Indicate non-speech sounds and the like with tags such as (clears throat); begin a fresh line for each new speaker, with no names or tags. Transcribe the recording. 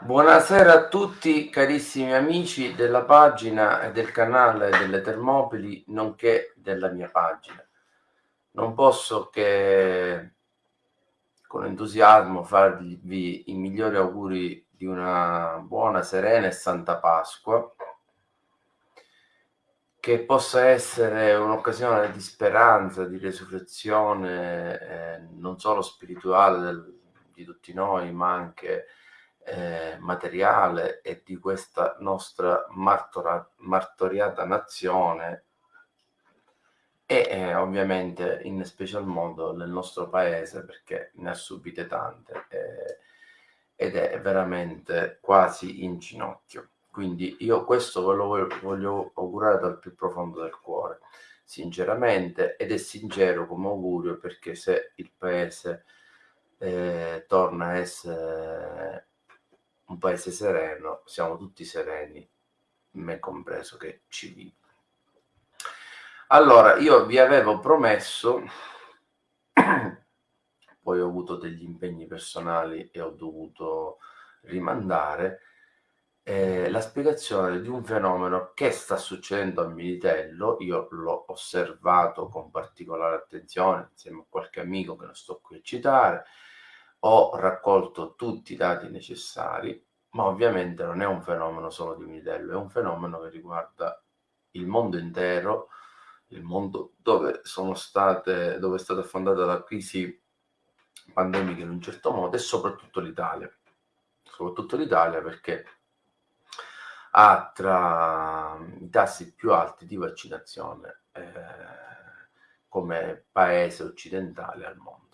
Buonasera a tutti carissimi amici della pagina e del canale delle Termopili, nonché della mia pagina. Non posso che con entusiasmo farvi i migliori auguri di una buona, serena e santa Pasqua, che possa essere un'occasione di speranza, di resurrezione, eh, non solo spirituale del, di tutti noi, ma anche eh, materiale e di questa nostra martora, martoriata nazione e eh, ovviamente in special modo nel nostro paese perché ne ha subite tante eh, ed è veramente quasi in ginocchio. Quindi io questo ve lo voglio, voglio augurare dal più profondo del cuore, sinceramente, ed è sincero come augurio perché se il paese eh, torna a essere un paese sereno, siamo tutti sereni, me compreso che ci vivo. Allora, io vi avevo promesso, (clears throat) poi ho avuto degli impegni personali e ho dovuto rimandare, eh, la spiegazione di un fenomeno che sta succedendo a Militello, io l'ho osservato con particolare attenzione insieme a qualche amico che non sto qui a citare, ho raccolto tutti i dati necessari, ma ovviamente non è un fenomeno solo di Militello, è un fenomeno che riguarda il mondo intero, il mondo dove, state, dove è stata affondata la crisi pandemica in un certo modo e soprattutto l'Italia. Soprattutto l'Italia perché ha tra i tassi più alti di vaccinazione eh, come paese occidentale al mondo.